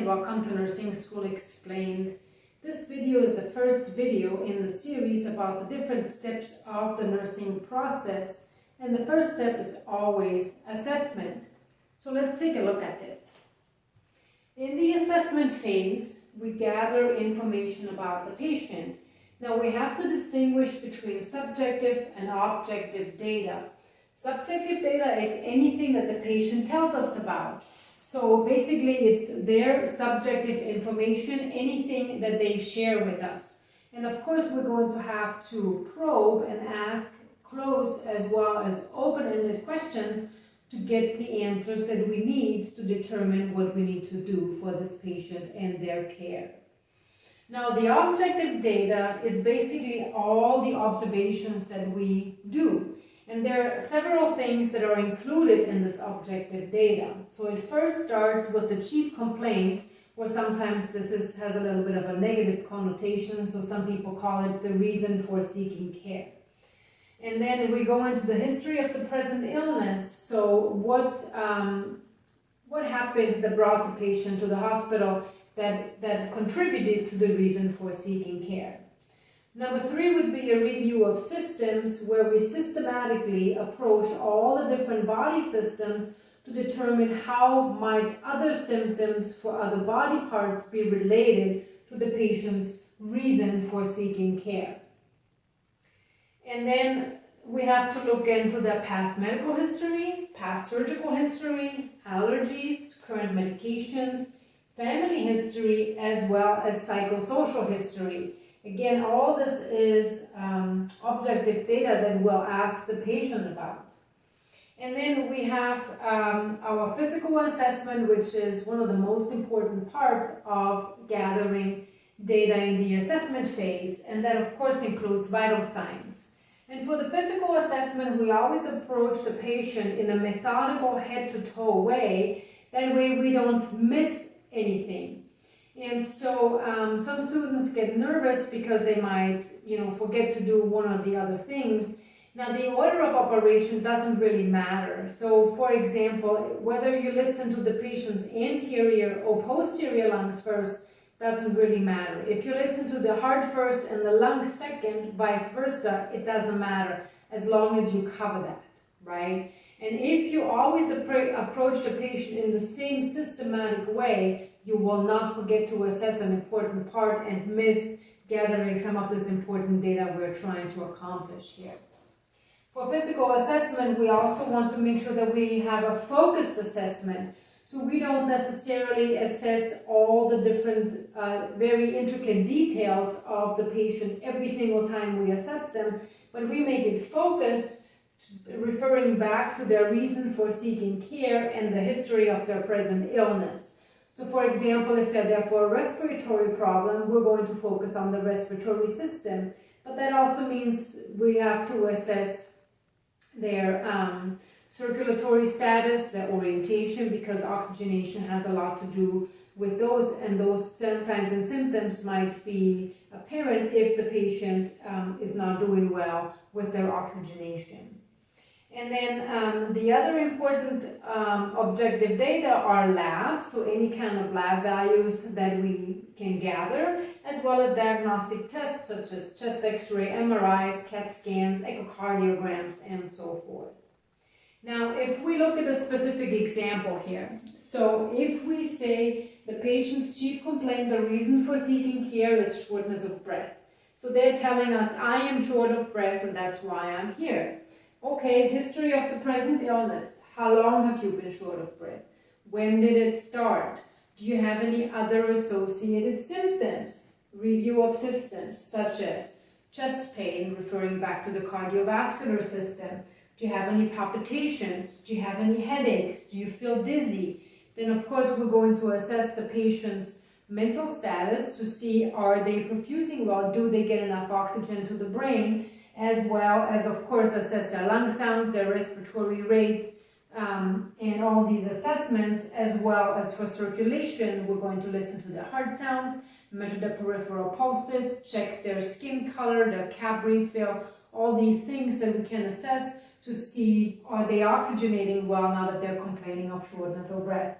and welcome to Nursing School Explained. This video is the first video in the series about the different steps of the nursing process and the first step is always assessment. So let's take a look at this. In the assessment phase, we gather information about the patient. Now we have to distinguish between subjective and objective data. Subjective data is anything that the patient tells us about. So basically it's their subjective information, anything that they share with us. And of course we're going to have to probe and ask closed as well as open-ended questions to get the answers that we need to determine what we need to do for this patient and their care. Now the objective data is basically all the observations that we do. And there are several things that are included in this objective data. So it first starts with the chief complaint, where sometimes this is, has a little bit of a negative connotation, so some people call it the reason for seeking care. And then we go into the history of the present illness. So what, um, what happened that brought the patient to the hospital that, that contributed to the reason for seeking care. Number three would be a review of systems where we systematically approach all the different body systems to determine how might other symptoms for other body parts be related to the patient's reason for seeking care. And then we have to look into the past medical history, past surgical history, allergies, current medications, family history, as well as psychosocial history Again, all this is um, objective data that we'll ask the patient about. And then we have um, our physical assessment, which is one of the most important parts of gathering data in the assessment phase. And that, of course, includes vital signs. And for the physical assessment, we always approach the patient in a methodical head-to-toe way. That way we don't miss anything. And so um, some students get nervous because they might, you know, forget to do one or the other things. Now the order of operation doesn't really matter. So for example, whether you listen to the patient's anterior or posterior lungs first doesn't really matter. If you listen to the heart first and the lung second, vice versa, it doesn't matter as long as you cover that, right? And if you always approach the patient in the same systematic way, you will not forget to assess an important part and miss gathering some of this important data we're trying to accomplish here. For physical assessment, we also want to make sure that we have a focused assessment. So we don't necessarily assess all the different uh, very intricate details of the patient every single time we assess them, but we make it focused, referring back to their reason for seeking care and the history of their present illness. So for example, if they're there for a respiratory problem, we're going to focus on the respiratory system. But that also means we have to assess their um, circulatory status, their orientation, because oxygenation has a lot to do with those, and those signs and symptoms might be apparent if the patient um, is not doing well with their oxygenation. And then um, the other important um, objective data are labs, so any kind of lab values that we can gather, as well as diagnostic tests such as chest x-ray, MRIs, CAT scans, echocardiograms, and so forth. Now, if we look at a specific example here, so if we say the patient's chief complaint, the reason for seeking care is shortness of breath. So they're telling us, I am short of breath and that's why I'm here. Okay, history of the present illness. How long have you been short of breath? When did it start? Do you have any other associated symptoms? Review of systems such as chest pain, referring back to the cardiovascular system. Do you have any palpitations? Do you have any headaches? Do you feel dizzy? Then of course we're going to assess the patient's mental status to see are they perfusing well? Do they get enough oxygen to the brain? As well as, of course, assess their lung sounds, their respiratory rate, um, and all these assessments, as well as for circulation, we're going to listen to the heart sounds, measure the peripheral pulses, check their skin color, their cap refill, all these things that we can assess to see are they oxygenating well now that they're complaining of shortness of breath.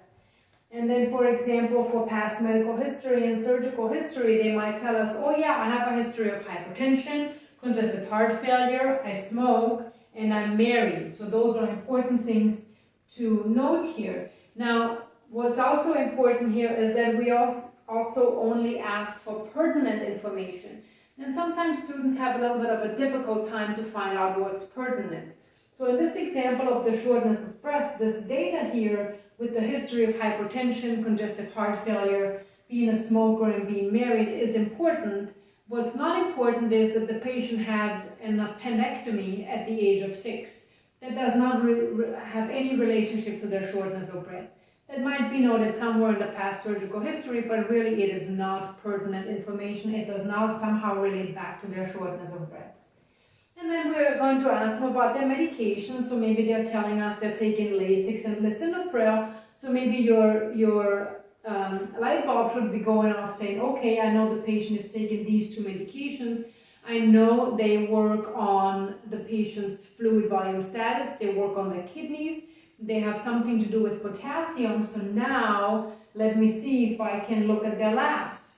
And then, for example, for past medical history and surgical history, they might tell us, oh yeah, I have a history of hypertension, congestive heart failure, I smoke, and I'm married. So those are important things to note here. Now, what's also important here is that we also only ask for pertinent information. And sometimes students have a little bit of a difficult time to find out what's pertinent. So in this example of the shortness of breath, this data here with the history of hypertension, congestive heart failure, being a smoker and being married is important. What's not important is that the patient had an appendectomy at the age of six. That does not have any relationship to their shortness of breath. That might be noted somewhere in the past surgical history, but really it is not pertinent information. It does not somehow relate back to their shortness of breath. And then we're going to ask them about their medication. So maybe they're telling us they're taking Lasix and lisinopril. So maybe your, your um, light bulb should be going off saying, okay, I know the patient is taking these two medications. I know they work on the patient's fluid volume status. They work on their kidneys. They have something to do with potassium. So now let me see if I can look at their labs.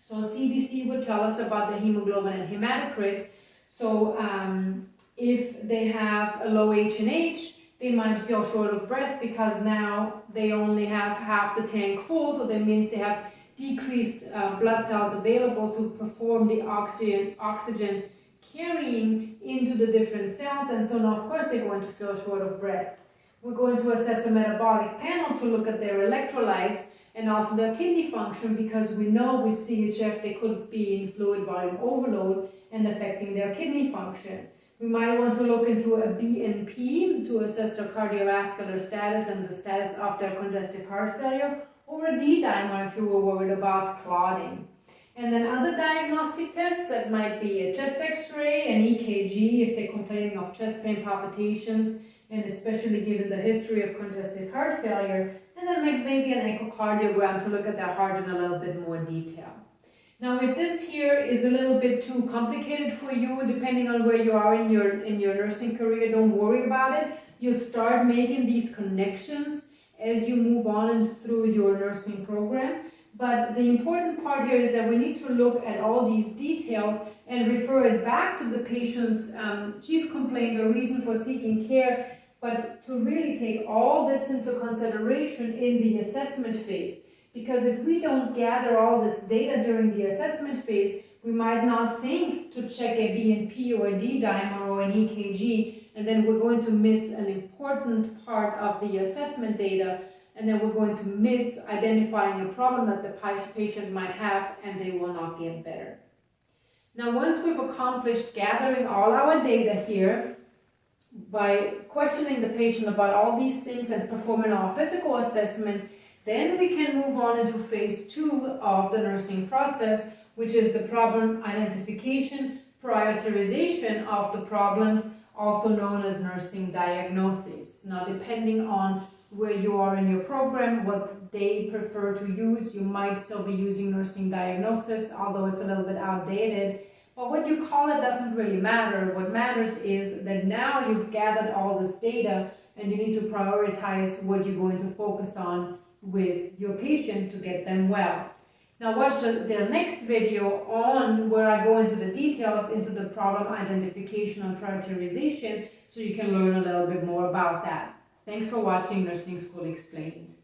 So CBC would tell us about the hemoglobin and hematocrit. So um, if they have a low H&H, they might feel short of breath because now they only have half the tank full, so that means they have decreased uh, blood cells available to perform the oxygen, oxygen carrying into the different cells, and so now of course they're going to feel short of breath. We're going to assess the metabolic panel to look at their electrolytes and also their kidney function because we know with CHF they could be in fluid volume overload and affecting their kidney function. We might want to look into a BNP to assess their cardiovascular status and the status of their congestive heart failure, or a D-dimer if you were worried about clotting. And then other diagnostic tests that might be a chest x-ray, an EKG if they're complaining of chest pain palpitations, and especially given the history of congestive heart failure, and then maybe an echocardiogram to look at their heart in a little bit more detail. Now, if this here is a little bit too complicated for you, depending on where you are in your, in your nursing career, don't worry about it. You start making these connections as you move on and through your nursing program. But the important part here is that we need to look at all these details and refer it back to the patient's um, chief complaint or reason for seeking care, but to really take all this into consideration in the assessment phase. Because if we don't gather all this data during the assessment phase, we might not think to check a BNP or a D-dimer or an EKG, and then we're going to miss an important part of the assessment data, and then we're going to miss identifying a problem that the patient might have, and they will not get better. Now, once we've accomplished gathering all our data here, by questioning the patient about all these things and performing our physical assessment, then we can move on into phase two of the nursing process, which is the problem identification, prioritization of the problems, also known as nursing diagnosis. Now, depending on where you are in your program, what they prefer to use, you might still be using nursing diagnosis, although it's a little bit outdated. But what you call it doesn't really matter. What matters is that now you've gathered all this data and you need to prioritize what you're going to focus on with your patient to get them well. Now watch the, the, next video on where I go into the details into the problem identification and prioritization so you can learn a little bit more about that. Thanks for watching Nursing School Explained.